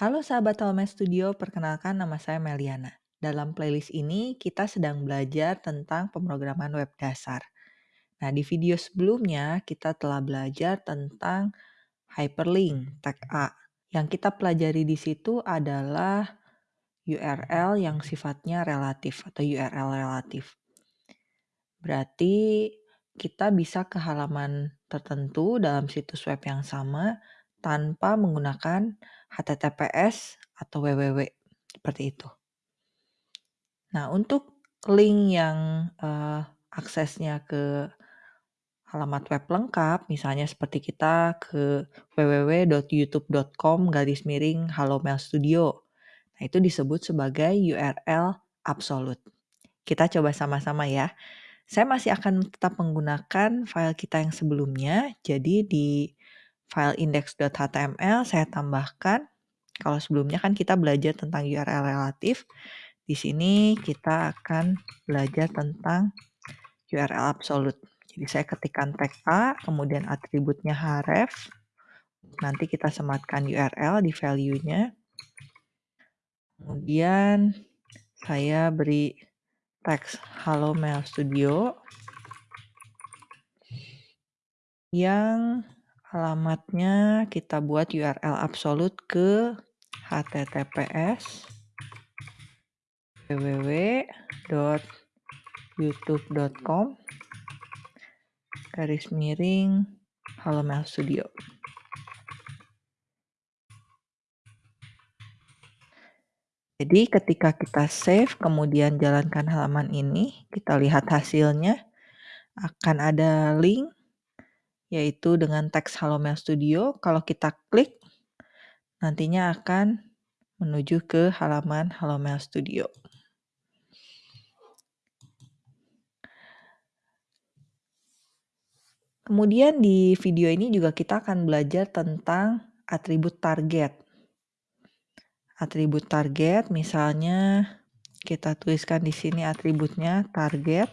Halo sahabat Home Studio, perkenalkan nama saya Meliana. Dalam playlist ini kita sedang belajar tentang pemrograman web dasar. Nah, di video sebelumnya kita telah belajar tentang hyperlink tag A. Yang kita pelajari di situ adalah URL yang sifatnya relatif atau URL relatif. Berarti kita bisa ke halaman tertentu dalam situs web yang sama tanpa menggunakan HTTPS atau www seperti itu. Nah, untuk link yang uh, aksesnya ke halamat web lengkap, misalnya seperti kita ke www.youtube.com garis miring Mail Studio. Nah, itu disebut sebagai URL absolute. Kita coba sama-sama ya. Saya masih akan tetap menggunakan file kita yang sebelumnya. Jadi di file index.html saya tambahkan kalau sebelumnya kan kita belajar tentang URL relatif. Di sini kita akan belajar tentang URL absolute. Jadi saya ketikkan tag A, kemudian atributnya href. Nanti kita sematkan URL di value-nya. Kemudian saya beri teks Halo Mail Studio yang alamatnya kita buat URL absolute ke https www.youtube.com garis miring Halo Mail Studio. Jadi ketika kita save, kemudian jalankan halaman ini, kita lihat hasilnya, akan ada link, yaitu dengan teks Halo Mail Studio. Kalau kita klik, nantinya akan menuju ke halaman Halo Mail Studio. Kemudian di video ini juga kita akan belajar tentang atribut target atribut target misalnya kita tuliskan di sini atributnya target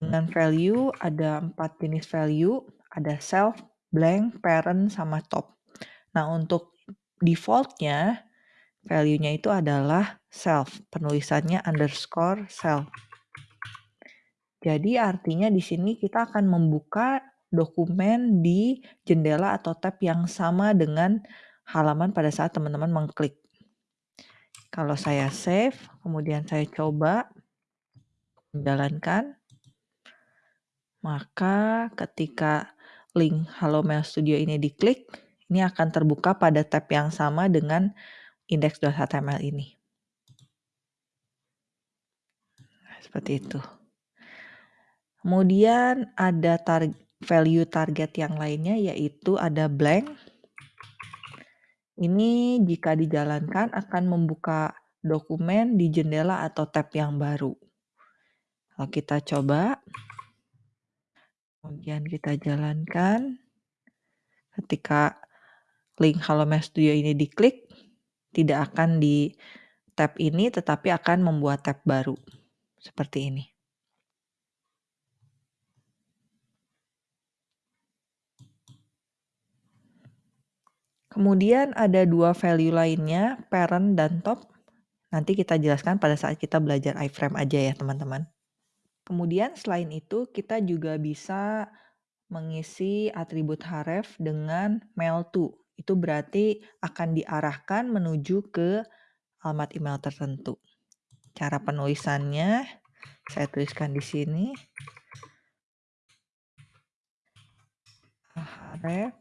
dengan value ada empat jenis value ada self blank parent sama top. Nah untuk defaultnya value-nya itu adalah self. Penulisannya underscore self. Jadi artinya di sini kita akan membuka dokumen di jendela atau tab yang sama dengan halaman pada saat teman-teman mengklik. Kalau saya save, kemudian saya coba menjalankan, maka ketika link Halo Mail Studio ini diklik, ini akan terbuka pada tab yang sama dengan index.html ini. Seperti itu. Kemudian ada tar value target yang lainnya yaitu ada blank ini jika dijalankan akan membuka dokumen di jendela atau tab yang baru. Kalau kita coba, kemudian kita jalankan, ketika link Halo Studio ini diklik, tidak akan di tab ini tetapi akan membuat tab baru. Seperti ini. Kemudian ada dua value lainnya, parent dan top. Nanti kita jelaskan pada saat kita belajar iframe aja ya teman-teman. Kemudian selain itu kita juga bisa mengisi atribut href dengan mail to. Itu berarti akan diarahkan menuju ke alamat email tertentu. Cara penulisannya saya tuliskan di sini. href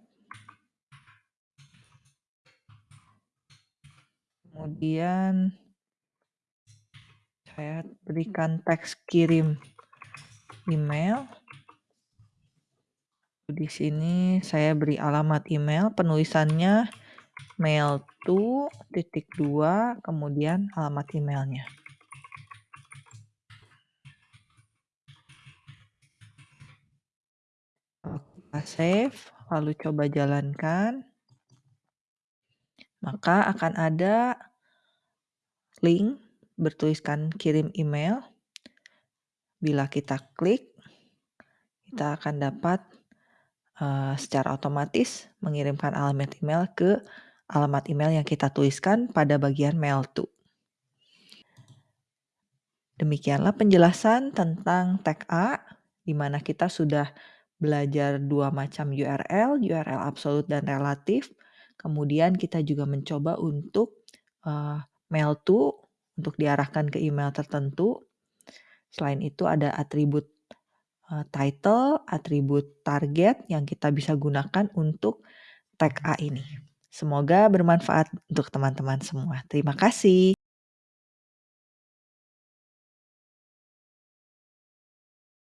Kemudian saya berikan teks kirim email. Di sini saya beri alamat email, penulisannya mail to titik dua, kemudian alamat emailnya. Kita save, lalu coba jalankan maka akan ada link bertuliskan kirim email. Bila kita klik, kita akan dapat uh, secara otomatis mengirimkan alamat email ke alamat email yang kita tuliskan pada bagian mail to. Demikianlah penjelasan tentang tag A, di mana kita sudah belajar dua macam URL, URL absolut dan relatif. Kemudian kita juga mencoba untuk uh, mail to, untuk diarahkan ke email tertentu. Selain itu ada atribut uh, title, atribut target yang kita bisa gunakan untuk tag A ini. Semoga bermanfaat untuk teman-teman semua. Terima kasih.